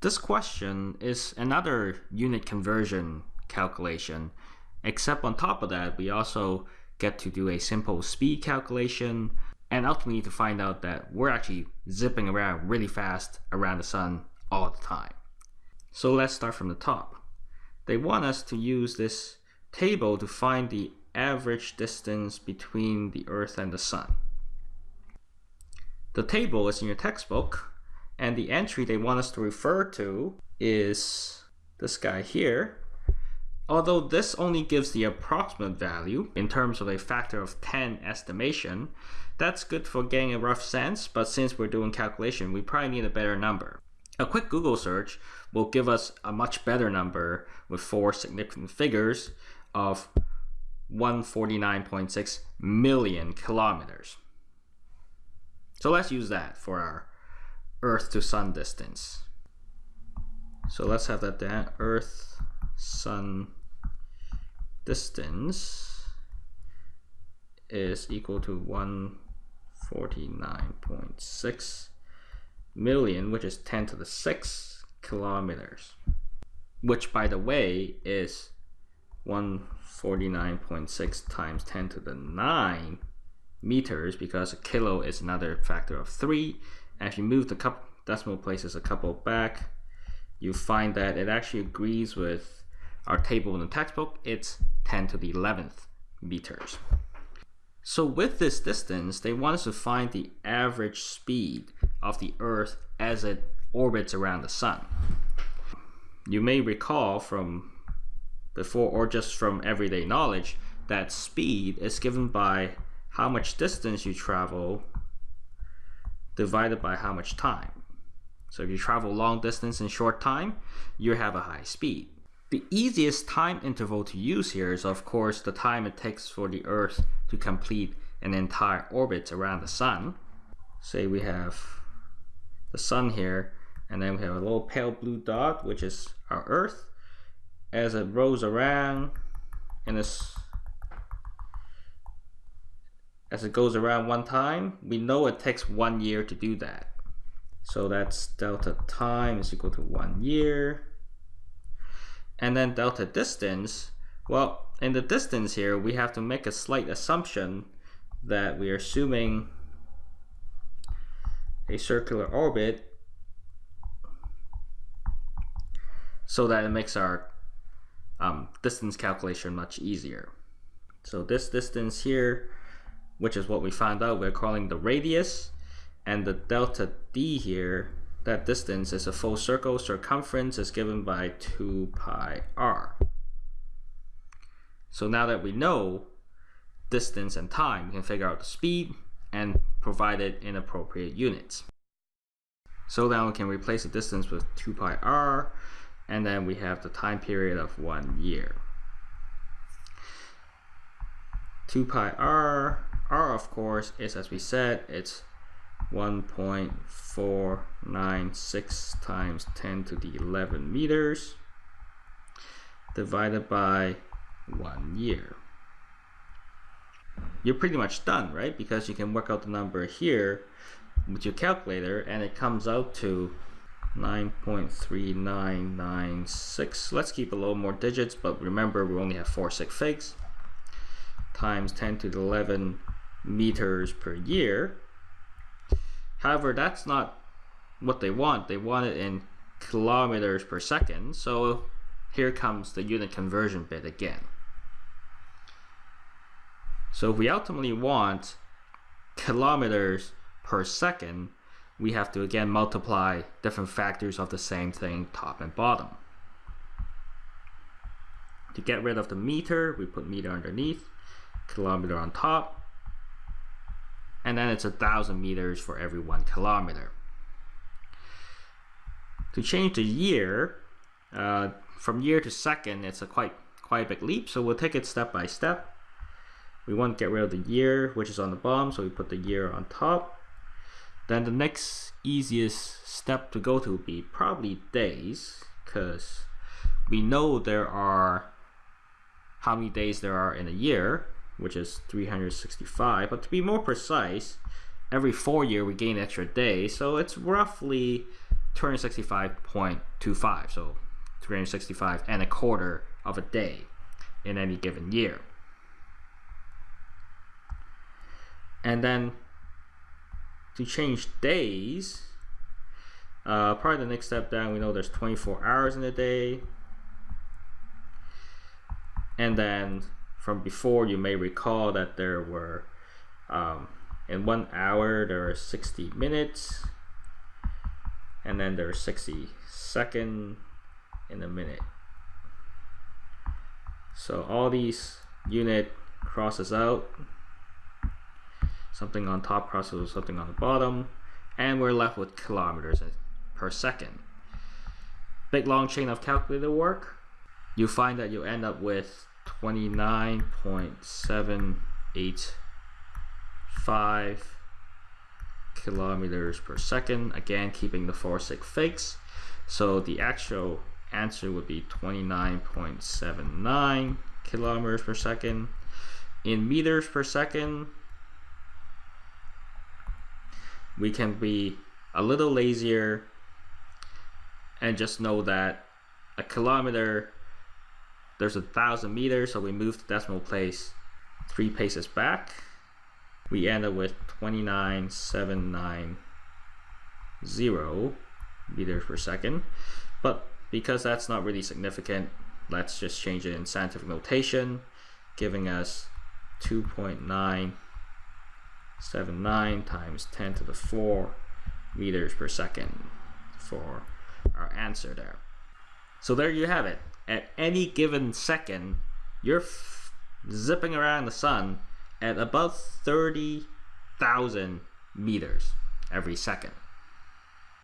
This question is another unit conversion calculation, except on top of that, we also get to do a simple speed calculation and ultimately to find out that we're actually zipping around really fast around the sun all the time. So let's start from the top. They want us to use this table to find the average distance between the Earth and the Sun. The table is in your textbook, and the entry they want us to refer to is this guy here. Although this only gives the approximate value in terms of a factor of 10 estimation, that's good for getting a rough sense, but since we're doing calculation, we probably need a better number. A quick Google search will give us a much better number with four significant figures of 149.6 million kilometers. So let's use that for our Earth to Sun distance. So let's have that down. Earth, Sun distance is equal to 149.6 million, which is 10 to the 6 kilometers. Which, by the way, is 149.6 times 10 to the 9 meters because a kilo is another factor of 3. And if you move the couple decimal places a couple back, you find that it actually agrees with our table in the textbook. It's 10 to the 11th meters. So with this distance, they want us to find the average speed of the Earth as it orbits around the Sun. You may recall from before or just from everyday knowledge that speed is given by how much distance you travel divided by how much time. So if you travel long distance in short time, you have a high speed. The easiest time interval to use here is of course the time it takes for the Earth to complete an entire orbit around the Sun. Say we have the Sun here, and then we have a little pale blue dot, which is our Earth. As it rolls around in this as it goes around one time, we know it takes one year to do that. So that's delta time is equal to one year. And then delta distance, well, in the distance here, we have to make a slight assumption that we are assuming a circular orbit so that it makes our um, distance calculation much easier. So this distance here, which is what we found out, we're calling the radius, and the delta d here that distance is a full circle. Circumference is given by 2 pi r. So now that we know distance and time, we can figure out the speed and provide it in appropriate units. So now we can replace the distance with 2 pi r, and then we have the time period of one year. 2 pi r, r of course is as we said, it's 1.496 times 10 to the 11 meters divided by one year. You're pretty much done, right? Because you can work out the number here with your calculator and it comes out to 9.3996. Let's keep a little more digits, but remember we only have four sig figs times 10 to the 11 meters per year However, that's not what they want. They want it in kilometers per second. So here comes the unit conversion bit again. So if we ultimately want kilometers per second, we have to again multiply different factors of the same thing, top and bottom. To get rid of the meter, we put meter underneath, kilometer on top, and then it's a thousand meters for every one kilometer. To change the year, uh, from year to second, it's a quite quite a big leap, so we'll take it step by step. We want to get rid of the year, which is on the bottom, so we put the year on top. Then the next easiest step to go to would be probably days, because we know there are how many days there are in a year, which is 365. But to be more precise, every four year we gain extra day, so it's roughly 265.25, so 365 and a quarter of a day in any given year. And then to change days, uh, probably the next step down, we know there's 24 hours in a day. And then from before, you may recall that there were, um, in one hour, there are 60 minutes. And then there's 60 second in a minute. So all these unit crosses out. Something on top crosses with something on the bottom. And we're left with kilometers per second. Big long chain of calculator work. You find that you end up with 29.785 kilometers per second. Again, keeping the four sig figs. So the actual answer would be 29.79 kilometers per second. In meters per second, we can be a little lazier and just know that a kilometer there's a thousand meters so we move the decimal place three paces back we end up with 29,790 meters per second but because that's not really significant let's just change it in scientific notation giving us 2.979 times 10 to the 4 meters per second for our answer there. So there you have it. At any given second, you're zipping around the sun at about 30,000 meters every second.